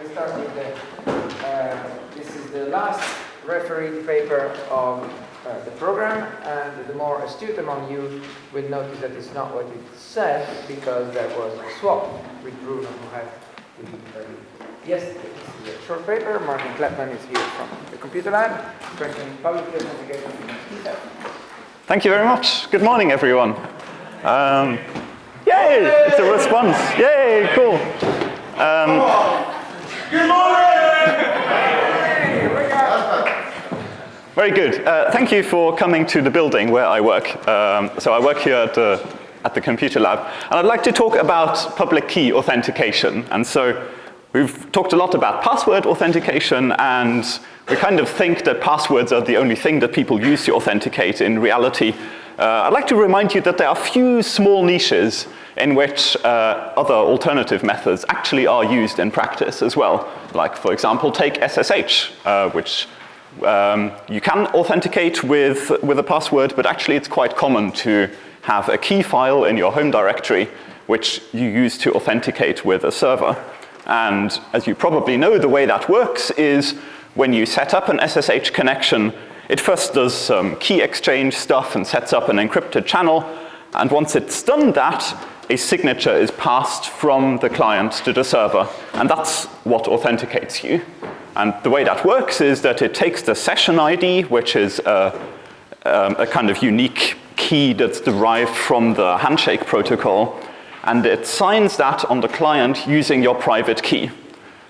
we start with the, uh, this is the last refereed paper of uh, the program, and the more astute among you will notice that it's not what it said, because there was a swap with Bruno who had yesterday. This is a short paper. Martin Kleppmann is here from the computer lab, Thank you very much. Good morning, everyone. Um, yay! It's a response. Yay! Cool. Um, Good morning! very good. Uh, thank you for coming to the building where I work. Um, so I work here at the, at the computer lab. And I'd like to talk about public key authentication. And so we've talked a lot about password authentication and we kind of think that passwords are the only thing that people use to authenticate. In reality, uh, I'd like to remind you that there are a few small niches in which uh, other alternative methods actually are used in practice as well. Like, for example, take SSH, uh, which um, you can authenticate with, with a password, but actually it's quite common to have a key file in your home directory which you use to authenticate with a server. And as you probably know, the way that works is when you set up an SSH connection, it first does some key exchange stuff and sets up an encrypted channel. And once it's done that, a signature is passed from the client to the server. And that's what authenticates you. And the way that works is that it takes the session ID, which is a, um, a kind of unique key that's derived from the handshake protocol, and it signs that on the client using your private key.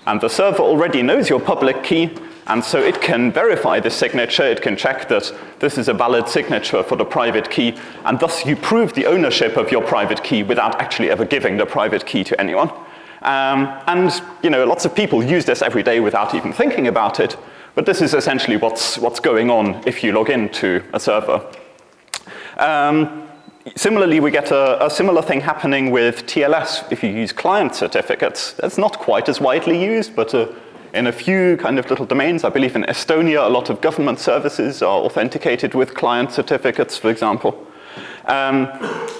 And the server already knows your public key, and so it can verify the signature, it can check that this is a valid signature for the private key, and thus you prove the ownership of your private key without actually ever giving the private key to anyone. Um, and you know, lots of people use this every day without even thinking about it, but this is essentially what's, what's going on if you log into a server. Um, Similarly, we get a, a, similar thing happening with TLS if you use client certificates. That's not quite as widely used, but uh, in a few kind of little domains. I believe in Estonia, a lot of government services are authenticated with client certificates, for example. Um,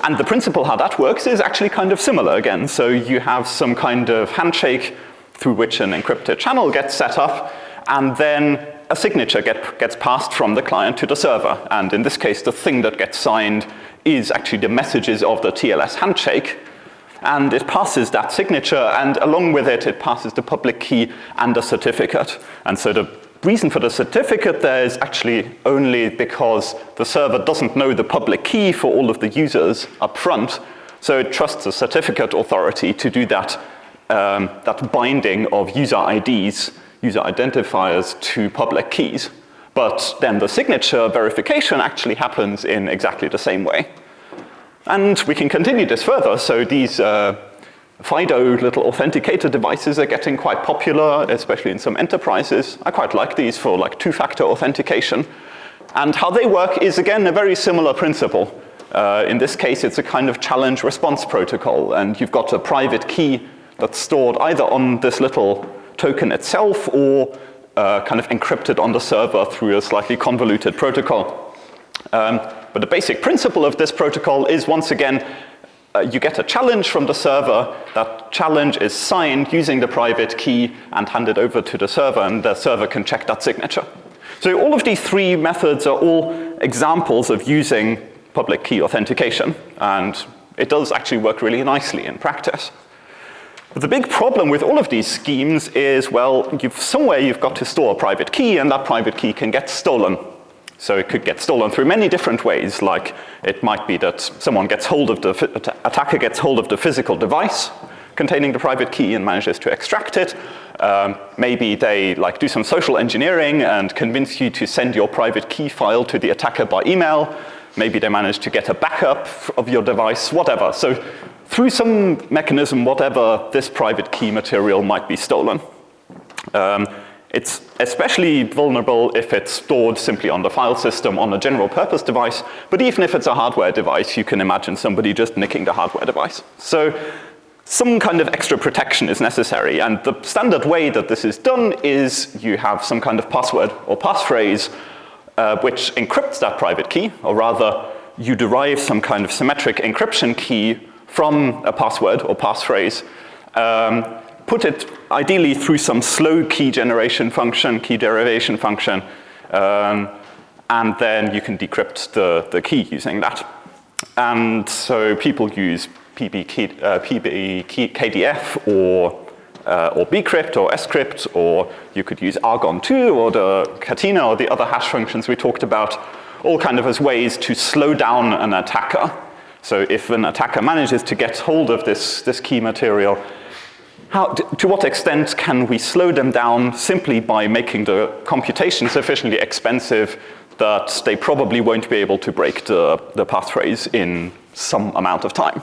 and the principle how that works is actually kind of similar again. So you have some kind of handshake through which an encrypted channel gets set up, and then a signature get, gets passed from the client to the server. And in this case, the thing that gets signed is actually the messages of the TLS handshake and it passes that signature and along with it, it passes the public key and a certificate. And so the reason for the certificate there is actually only because the server doesn't know the public key for all of the users up front, so it trusts the certificate authority to do that, um, that binding of user IDs, user identifiers to public keys. But then the signature verification actually happens in exactly the same way. And we can continue this further. So these uh, FIDO little authenticator devices are getting quite popular, especially in some enterprises. I quite like these for like two-factor authentication. And how they work is again a very similar principle. Uh, in this case, it's a kind of challenge response protocol and you've got a private key that's stored either on this little token itself or uh, kind of encrypted on the server through a slightly convoluted protocol. Um, but the basic principle of this protocol is once again, uh, you get a challenge from the server. That challenge is signed using the private key and handed over to the server and the server can check that signature. So all of these three methods are all examples of using public key authentication and it does actually work really nicely in practice. But the big problem with all of these schemes is, well, you've, somewhere you've got to store a private key and that private key can get stolen. So it could get stolen through many different ways, like it might be that someone gets hold of the, attacker gets hold of the physical device containing the private key and manages to extract it. Um, maybe they like do some social engineering and convince you to send your private key file to the attacker by email. Maybe they manage to get a backup of your device, whatever. So through some mechanism, whatever, this private key material might be stolen. Um, it's especially vulnerable if it's stored simply on the file system on a general purpose device, but even if it's a hardware device, you can imagine somebody just nicking the hardware device. So some kind of extra protection is necessary, and the standard way that this is done is you have some kind of password or passphrase uh, which encrypts that private key, or rather you derive some kind of symmetric encryption key from a password or passphrase um, put it ideally through some slow key generation function, key derivation function, um, and then you can decrypt the, the key using that. And so people use PB, uh, PB KDF or, uh, or bcrypt or scrypt, or you could use argon2 or the Catena or the other hash functions we talked about, all kind of as ways to slow down an attacker. So if an attacker manages to get hold of this, this key material, how, to what extent can we slow them down simply by making the computation sufficiently expensive that they probably won't be able to break the, the passphrase in some amount of time.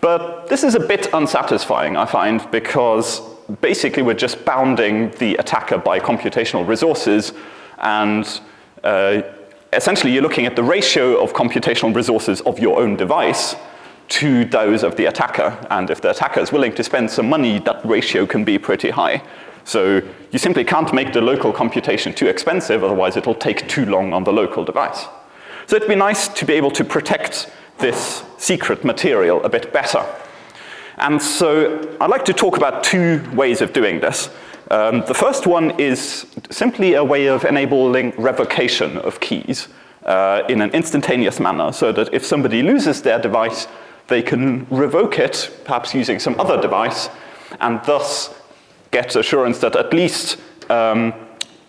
But this is a bit unsatisfying, I find, because basically we're just bounding the attacker by computational resources and uh, essentially you're looking at the ratio of computational resources of your own device to those of the attacker. And if the attacker is willing to spend some money, that ratio can be pretty high. So you simply can't make the local computation too expensive, otherwise it'll take too long on the local device. So it'd be nice to be able to protect this secret material a bit better. And so I'd like to talk about two ways of doing this. Um, the first one is simply a way of enabling revocation of keys uh, in an instantaneous manner so that if somebody loses their device, they can revoke it, perhaps using some other device, and thus get assurance that at least um,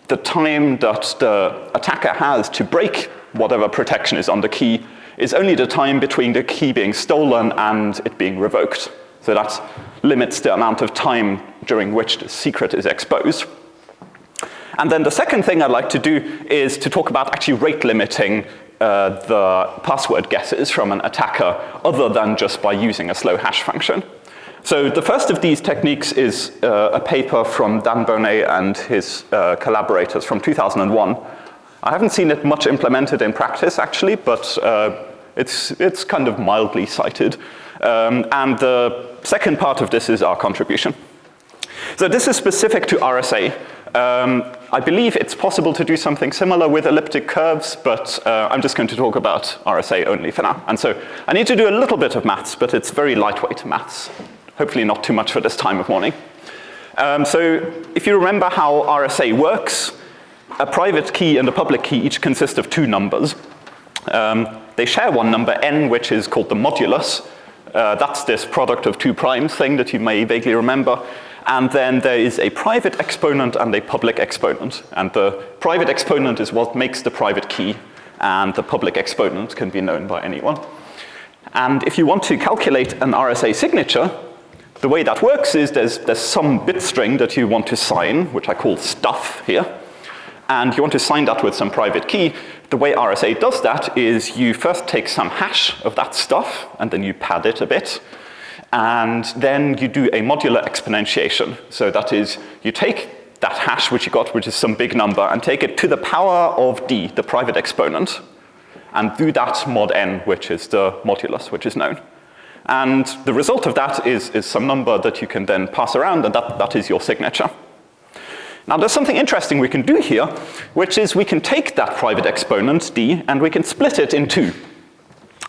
the time that the attacker has to break whatever protection is on the key is only the time between the key being stolen and it being revoked. So that limits the amount of time during which the secret is exposed. And then the second thing I'd like to do is to talk about actually rate limiting uh, the password guesses from an attacker other than just by using a slow hash function. So the first of these techniques is uh, a paper from Dan Boneh and his uh, collaborators from 2001. I haven't seen it much implemented in practice actually, but uh, it's, it's kind of mildly cited. Um, and the second part of this is our contribution. So this is specific to RSA. Um, I believe it's possible to do something similar with elliptic curves, but uh, I'm just going to talk about RSA only for now. And so I need to do a little bit of maths, but it's very lightweight maths hopefully not too much for this time of morning. Um, so if you remember how RSA works, a private key and a public key each consist of two numbers. Um, they share one number, n, which is called the modulus. Uh, that's this product of two primes thing that you may vaguely remember. And then there is a private exponent and a public exponent. And the private exponent is what makes the private key, and the public exponent can be known by anyone. And if you want to calculate an RSA signature, the way that works is there's, there's some bit string that you want to sign, which I call stuff here, and you want to sign that with some private key. The way RSA does that is you first take some hash of that stuff, and then you pad it a bit, and then you do a modular exponentiation. So that is, you take that hash which you got, which is some big number, and take it to the power of d, the private exponent, and do that mod n, which is the modulus, which is known. And the result of that is, is some number that you can then pass around and that, that is your signature. Now there's something interesting we can do here, which is we can take that private exponent, d, and we can split it in two.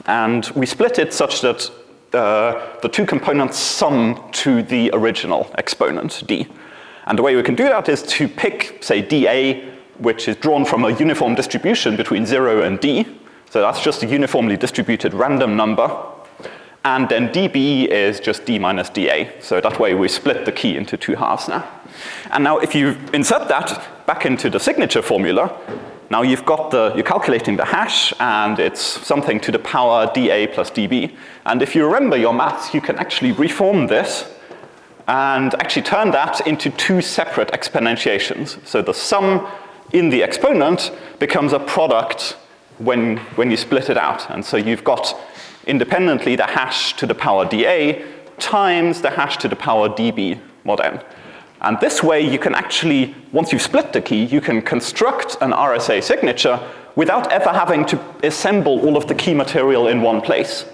And we split it such that uh, the two components sum to the original exponent, d. And the way we can do that is to pick, say, dA, which is drawn from a uniform distribution between 0 and d. So that's just a uniformly distributed random number and then dB is just D minus DA. So that way we split the key into two halves now. And now if you insert that back into the signature formula, now you've got the, you're calculating the hash and it's something to the power dA plus dB. And if you remember your maths, you can actually reform this and actually turn that into two separate exponentiations. So the sum in the exponent becomes a product when, when you split it out. And so you've got independently the hash to the power dA times the hash to the power dB mod n. And this way you can actually, once you've split the key, you can construct an RSA signature without ever having to assemble all of the key material in one place.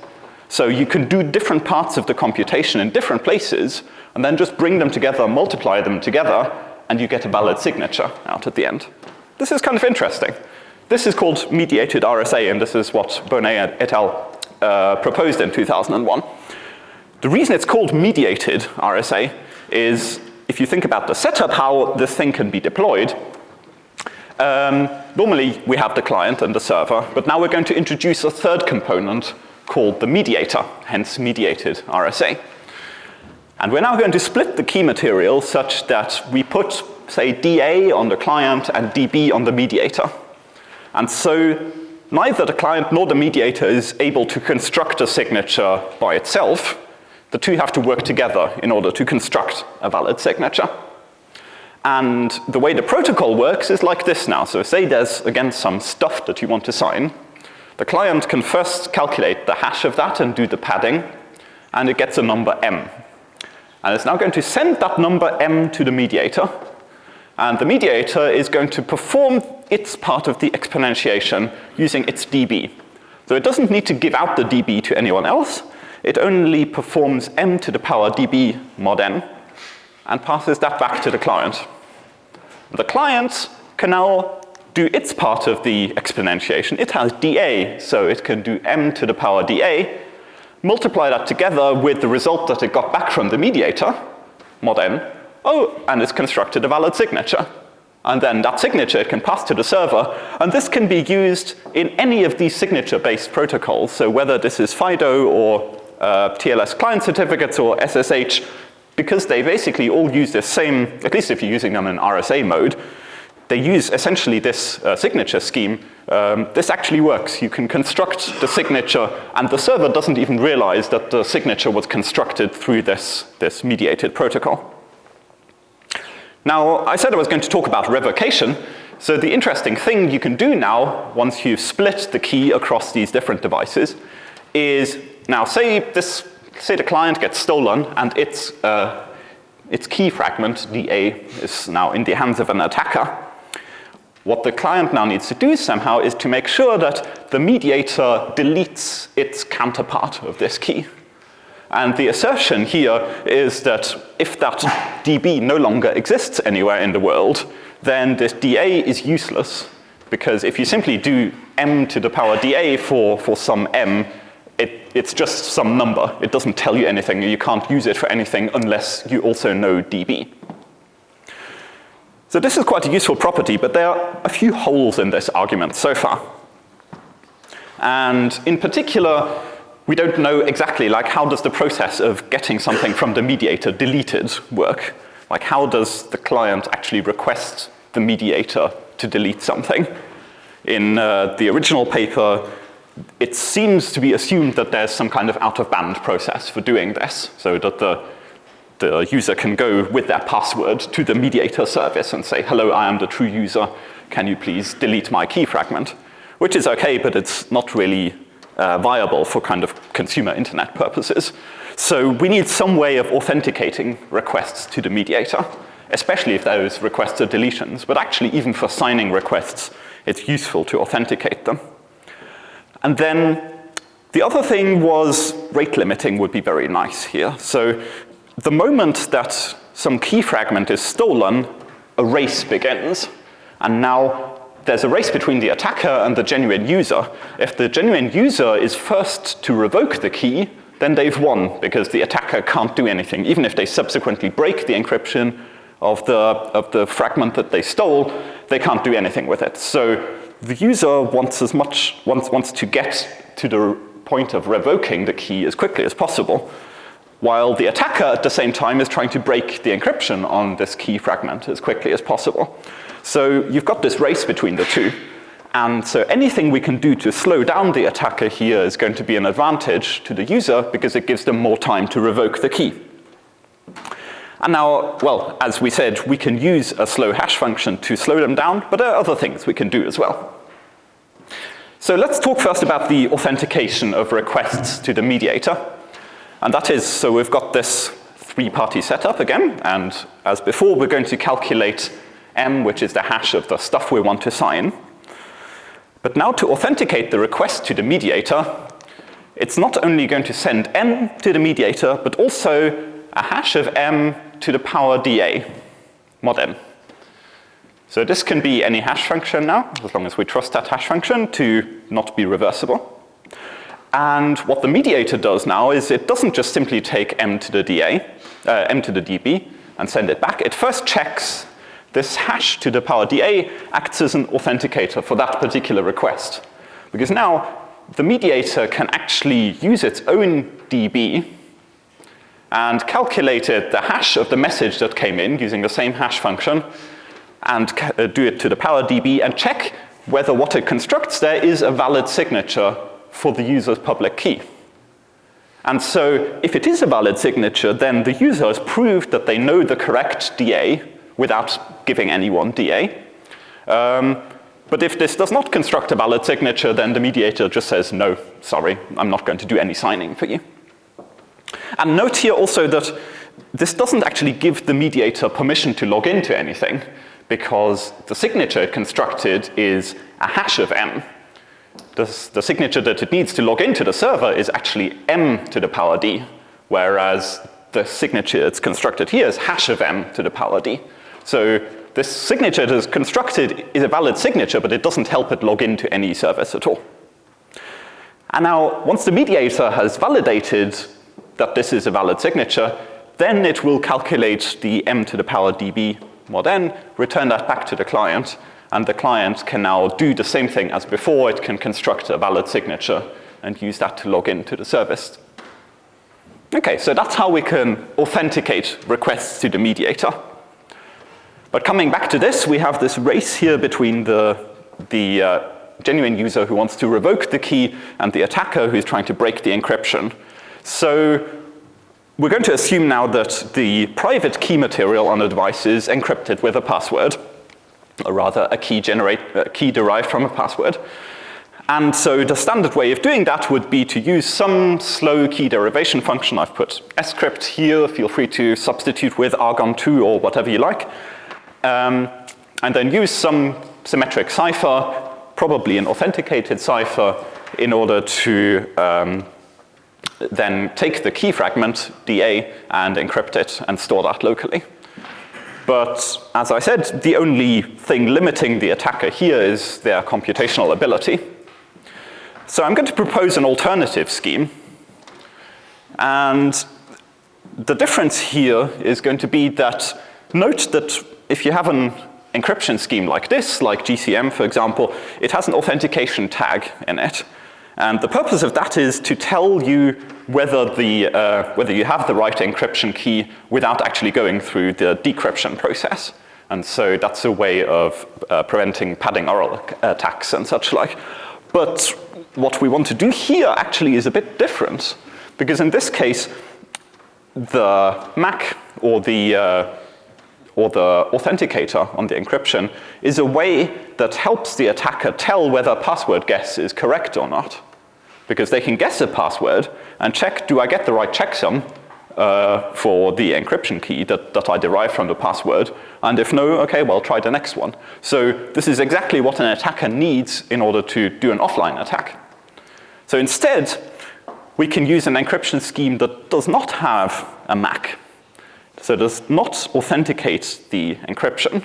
So you can do different parts of the computation in different places and then just bring them together, multiply them together, and you get a valid signature out at the end. This is kind of interesting. This is called mediated RSA, and this is what Boneh et al uh, proposed in 2001. The reason it's called mediated RSA is if you think about the setup, how this thing can be deployed, um, normally we have the client and the server, but now we're going to introduce a third component called the mediator, hence mediated RSA. And we're now going to split the key material such that we put, say, DA on the client and DB on the mediator. And so neither the client nor the mediator is able to construct a signature by itself. The two have to work together in order to construct a valid signature. And the way the protocol works is like this now. So say there's, again, some stuff that you want to sign. The client can first calculate the hash of that and do the padding, and it gets a number m. And it's now going to send that number m to the mediator, and the mediator is going to perform its part of the exponentiation using its dB. So it doesn't need to give out the dB to anyone else, it only performs m to the power dB mod n, and passes that back to the client. The client can now do its part of the exponentiation. It has dA, so it can do m to the power dA, multiply that together with the result that it got back from the mediator, mod n, oh, and it's constructed a valid signature. And then that signature it can pass to the server, and this can be used in any of these signature-based protocols. So whether this is FIDO or uh, TLS client certificates or SSH, because they basically all use the same, at least if you're using them in RSA mode, they use essentially this uh, signature scheme. Um, this actually works. You can construct the signature and the server doesn't even realize that the signature was constructed through this, this mediated protocol. Now, I said I was going to talk about revocation. So the interesting thing you can do now, once you've split the key across these different devices, is now say this say the client gets stolen and its, uh, its key fragment, DA, is now in the hands of an attacker. What the client now needs to do somehow is to make sure that the mediator deletes its counterpart of this key. And the assertion here is that if that DB no longer exists anywhere in the world, then this DA is useless because if you simply do m to the power DA for, for some m, it's just some number. It doesn't tell you anything. You can't use it for anything unless you also know DB. So this is quite a useful property, but there are a few holes in this argument so far. And in particular, we don't know exactly like how does the process of getting something from the mediator deleted work? Like how does the client actually request the mediator to delete something? In uh, the original paper, it seems to be assumed that there's some kind of out-of-band process for doing this, so that the, the user can go with their password to the mediator service and say, hello, I am the true user, can you please delete my key fragment? Which is okay, but it's not really uh, viable for kind of consumer internet purposes. So we need some way of authenticating requests to the mediator, especially if those requests are deletions, but actually even for signing requests, it's useful to authenticate them. And then the other thing was rate limiting would be very nice here. So the moment that some key fragment is stolen, a race begins. And now there's a race between the attacker and the genuine user. If the genuine user is first to revoke the key, then they've won because the attacker can't do anything. Even if they subsequently break the encryption of the, of the fragment that they stole, they can't do anything with it. So the user wants as much, wants, wants to get to the point of revoking the key as quickly as possible, while the attacker at the same time is trying to break the encryption on this key fragment as quickly as possible. So you've got this race between the two. And so anything we can do to slow down the attacker here is going to be an advantage to the user because it gives them more time to revoke the key. And now, well, as we said, we can use a slow hash function to slow them down, but there are other things we can do as well. So let's talk first about the authentication of requests to the mediator. And that is, so we've got this three-party setup again, and as before, we're going to calculate m, which is the hash of the stuff we want to sign. But now to authenticate the request to the mediator, it's not only going to send m to the mediator, but also a hash of m to the power dA, mod m. So this can be any hash function now, as long as we trust that hash function to not be reversible. And what the mediator does now is it doesn't just simply take m to the DA, uh, m to the DB, and send it back. It first checks this hash to the power DA acts as an authenticator for that particular request. Because now the mediator can actually use its own DB and calculated the hash of the message that came in using the same hash function and uh, do it to the power DB and check whether what it constructs there is a valid signature for the user's public key. And so if it is a valid signature, then the user has proved that they know the correct DA without giving anyone DA. Um, but if this does not construct a valid signature, then the mediator just says, no, sorry, I'm not going to do any signing for you. And note here also that this doesn't actually give the mediator permission to log into anything because the signature constructed is a hash of m. The, the signature that it needs to log into the server is actually m to the power d, whereas the signature it's constructed here is hash of m to the power d. So this signature that is constructed is a valid signature, but it doesn't help it log into any service at all. And now, once the mediator has validated that this is a valid signature, then it will calculate the m to the power db mod n, return that back to the client, and the client can now do the same thing as before. It can construct a valid signature and use that to log into the service. Okay, so that's how we can authenticate requests to the mediator. But coming back to this, we have this race here between the, the uh, genuine user who wants to revoke the key and the attacker who's trying to break the encryption. So we're going to assume now that the private key material on the device is encrypted with a password, or rather a key, generate, a key derived from a password. And so the standard way of doing that would be to use some slow key derivation function. I've put scrypt here. Feel free to substitute with argon2 or whatever you like. Um, and then use some symmetric cipher, probably an authenticated cipher, in order to um, then take the key fragment, DA, and encrypt it and store that locally. But as I said, the only thing limiting the attacker here is their computational ability. So I'm going to propose an alternative scheme. And the difference here is going to be that note that if you have an encryption scheme like this, like GCM for example, it has an authentication tag in it. And the purpose of that is to tell you whether, the, uh, whether you have the right encryption key without actually going through the decryption process. And so that's a way of uh, preventing padding oracle attacks and such like. But what we want to do here actually is a bit different. Because in this case, the MAC or the, uh, or the authenticator on the encryption is a way that helps the attacker tell whether password guess is correct or not because they can guess a password and check, do I get the right checksum uh, for the encryption key that, that I derive from the password? And if no, okay, well, try the next one. So this is exactly what an attacker needs in order to do an offline attack. So instead, we can use an encryption scheme that does not have a MAC. So does not authenticate the encryption,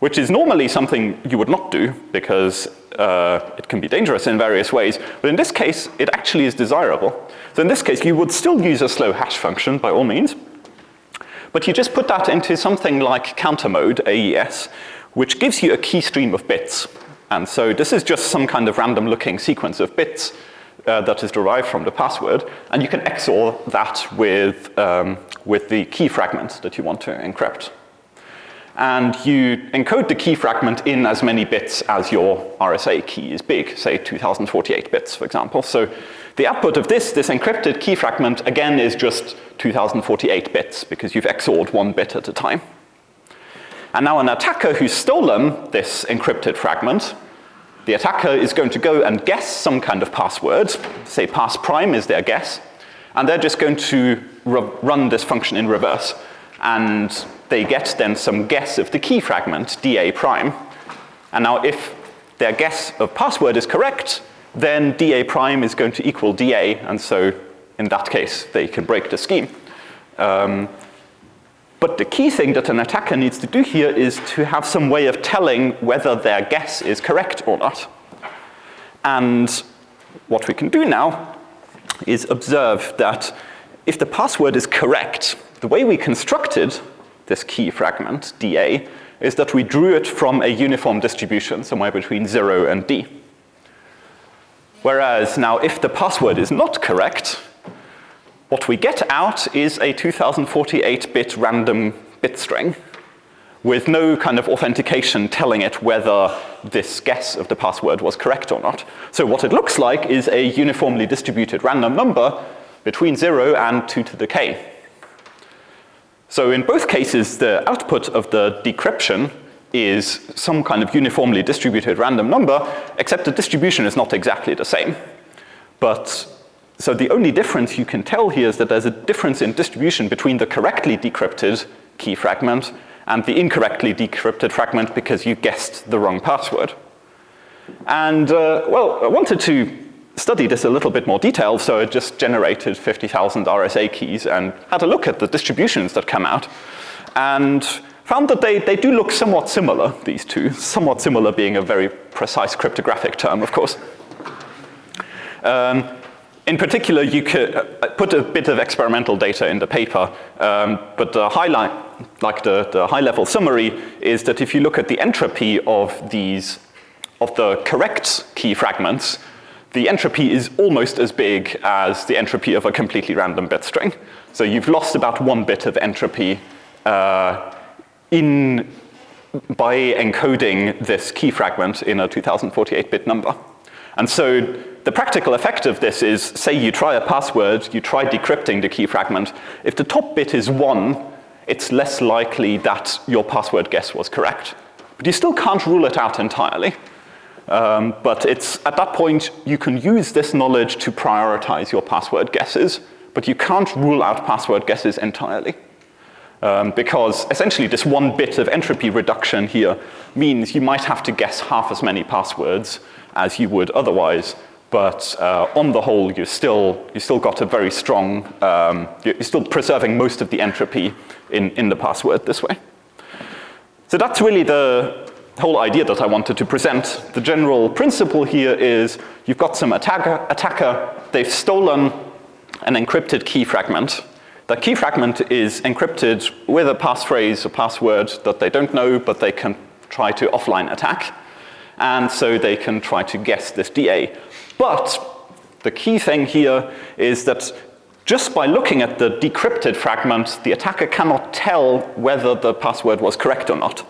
which is normally something you would not do because uh, it can be dangerous in various ways, but in this case, it actually is desirable. So in this case, you would still use a slow hash function by all means, but you just put that into something like counter mode, AES, which gives you a key stream of bits. And so this is just some kind of random looking sequence of bits uh, that is derived from the password, and you can XOR that with, um, with the key fragment that you want to encrypt and you encode the key fragment in as many bits as your RSA key is big, say 2048 bits, for example. So the output of this, this encrypted key fragment, again, is just 2048 bits because you've XORed one bit at a time. And now an attacker who's stolen this encrypted fragment, the attacker is going to go and guess some kind of password, say pass prime is their guess, and they're just going to run this function in reverse. And they get then some guess of the key fragment, DA prime. And now if their guess of password is correct, then DA prime is going to equal DA, and so in that case, they can break the scheme. Um, but the key thing that an attacker needs to do here is to have some way of telling whether their guess is correct or not. And what we can do now is observe that if the password is correct, the way we constructed this key fragment, DA, is that we drew it from a uniform distribution somewhere between 0 and D. Whereas now if the password is not correct, what we get out is a 2048-bit random bit string with no kind of authentication telling it whether this guess of the password was correct or not. So what it looks like is a uniformly distributed random number between 0 and 2 to the k. So in both cases, the output of the decryption is some kind of uniformly distributed random number, except the distribution is not exactly the same. But so the only difference you can tell here is that there's a difference in distribution between the correctly decrypted key fragment and the incorrectly decrypted fragment because you guessed the wrong password. And uh, well, I wanted to study this a little bit more detail, so I just generated 50,000 RSA keys and had a look at the distributions that come out. And found that they, they do look somewhat similar, these two. Somewhat similar being a very precise cryptographic term, of course. Um, in particular, you could uh, put a bit of experimental data in the paper, um, but the highlight, like the, the high-level summary, is that if you look at the entropy of these, of the correct key fragments, the entropy is almost as big as the entropy of a completely random bit string. So you've lost about one bit of entropy uh, in, by encoding this key fragment in a 2048-bit number. And so the practical effect of this is, say you try a password, you try decrypting the key fragment. If the top bit is one, it's less likely that your password guess was correct. But you still can't rule it out entirely. Um, but it's, at that point, you can use this knowledge to prioritize your password guesses, but you can't rule out password guesses entirely. Um, because essentially this one bit of entropy reduction here means you might have to guess half as many passwords as you would otherwise but uh, on the whole, you still, you still got a very strong, um, you're still preserving most of the entropy in, in the password this way. So that's really the whole idea that I wanted to present. The general principle here is you've got some attacker, attacker they've stolen an encrypted key fragment. The key fragment is encrypted with a passphrase, a password that they don't know, but they can try to offline attack. And so they can try to guess this DA. But the key thing here is that just by looking at the decrypted fragment, the attacker cannot tell whether the password was correct or not.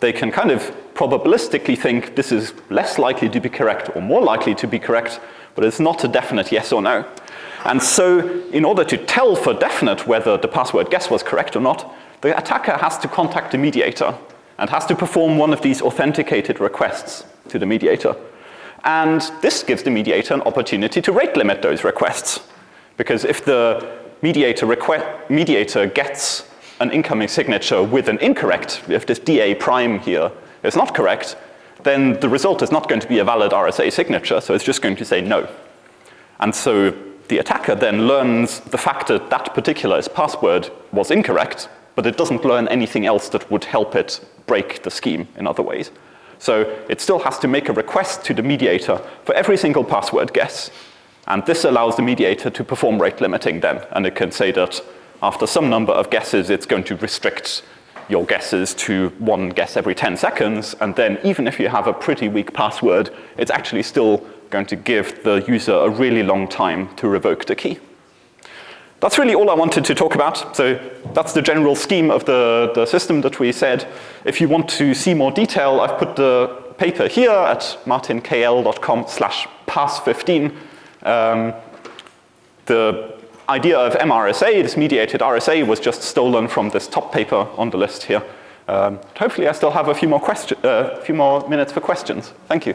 They can kind of probabilistically think this is less likely to be correct or more likely to be correct, but it's not a definite yes or no. And so in order to tell for definite whether the password guess was correct or not, the attacker has to contact the mediator and has to perform one of these authenticated requests to the mediator. And this gives the mediator an opportunity to rate limit those requests. Because if the mediator, mediator gets an incoming signature with an incorrect, if this DA prime here is not correct, then the result is not going to be a valid RSA signature, so it's just going to say no. And so the attacker then learns the fact that that particular password was incorrect, but it doesn't learn anything else that would help it break the scheme in other ways. So it still has to make a request to the mediator for every single password guess. And this allows the mediator to perform rate limiting then. And it can say that after some number of guesses, it's going to restrict your guesses to one guess every 10 seconds. And then even if you have a pretty weak password, it's actually still going to give the user a really long time to revoke the key. That's really all I wanted to talk about. So that's the general scheme of the, the system that we said. If you want to see more detail, I've put the paper here at martinkl.com slash pass15. Um, the idea of MRSA, this mediated RSA, was just stolen from this top paper on the list here. Um, hopefully I still have a few more, question, uh, few more minutes for questions. Thank you.